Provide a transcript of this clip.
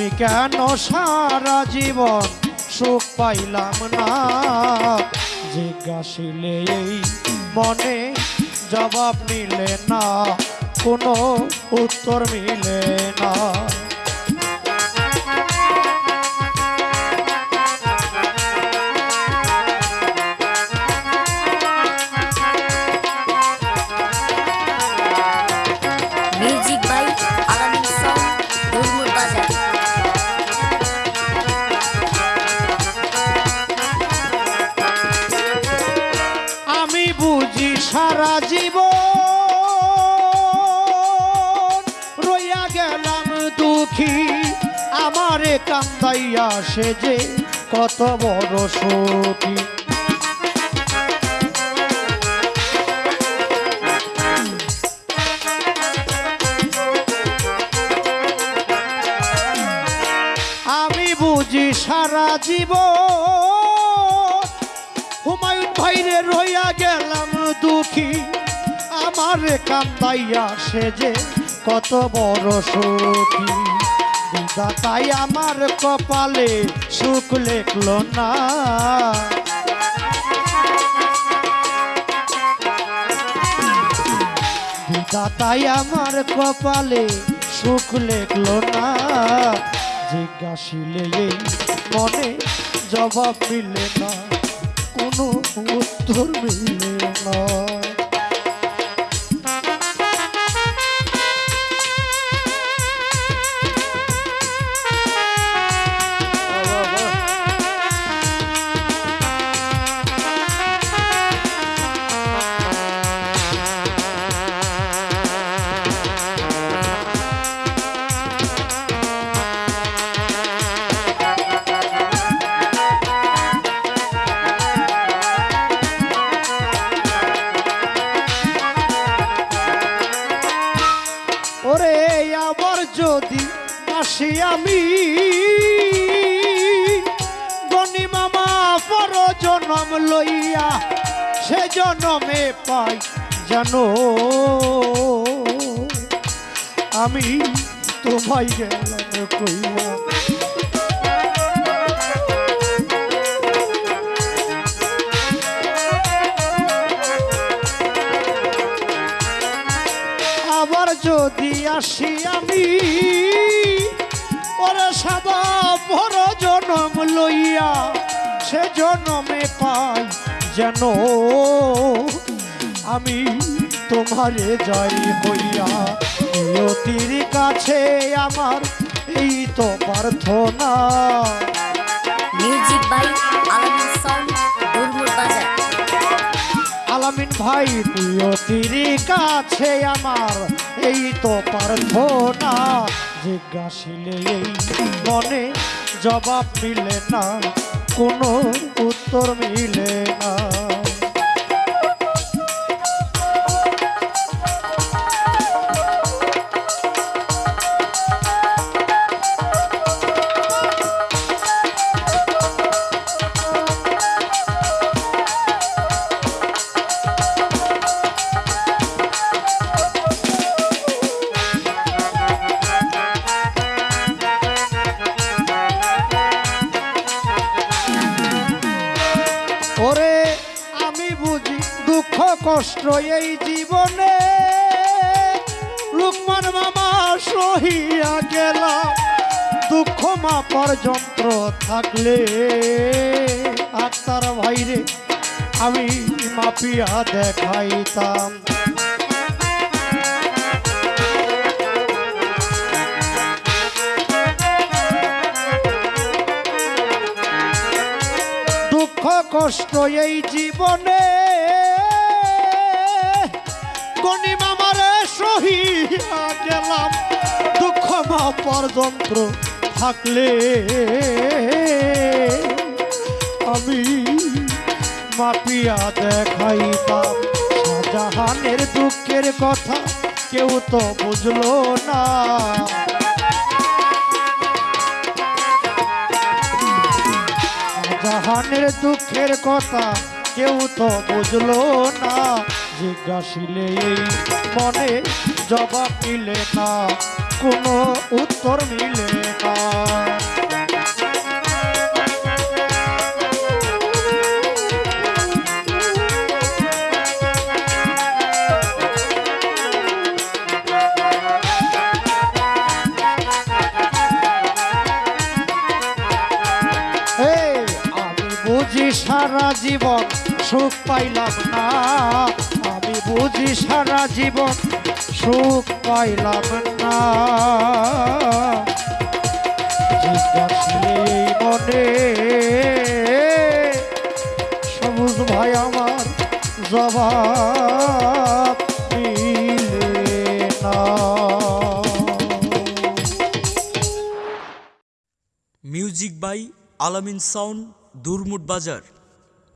আমি কেন সারা জীবন সুখ পাইলাম না? জিজ্ঞাসিলে এই মনে জবাব নিলে না, কোনো উত্তর মিলে না। সারা জীব রইয়া গেলাম দুঃখী। আমারে কান্দাইয়া সে যে কত বড় সুখী আমি বুঝি সারা জীব হুমায়ুন ভাইরে রইয়া গেলাম দুঃখী, আমার কান্দাইয়া সে যে কত বড় সুখী। তাই আমার কপালে সুখ লেখলো না। তাই আমার কপালে সুখ লেখলো না। জিজ্ঞাসিলে এই মনে জবাব মিলে না। কোনো উত্তর মিলে যদি আসি আমি গনি মামা পর জনম লইয়া সে জনমে পাই জানো। আমি তোমায় গেলাম কইয়া আসি আমি, ওরে সাদা ভর জনম লইয়া সে জনমে পাই যেন। আমি তোমারে যাই হইয়া নিয়তির কাছে আমার এই তো প্রার্থনা। Music by Alamin song Durmur বাজার আলামিন ভাই নিয়তির কাছে আমার, এই তো প্রার্থনা জিজ্ঞাসিলে এই মনে জবাব মিলে না, কোনো উত্তর মিলে না। কষ্ট এই জীবনে। লুকমান মামা সহিয়া গেলাম। দুঃখ মাপার যন্ত্র থাকলে। আক্তার ভাইরে আমি মাপিয়া দেখাইতাম। দুঃখ কষ্ট এই জীবনে যন্ত্র থাকলে আমি মাপিয়া দেখাইতাম। শাহজাহানের দুঃখের কথা কেউ তো বুঝলো না। জাহানের দুঃখের কথা কেউ তো বুঝলো না। জিজ্ঞাসিলে মনে জবাব দিলে না। কোনো উত্তর মিলে না। সারা জীবন সুখ পাইলাম না। বুঝি সারা জীবন সুখ পাইলাম না। মনে, সবুজ ভাই আমার জবাব music by Alamin sound, Durmut বাজার।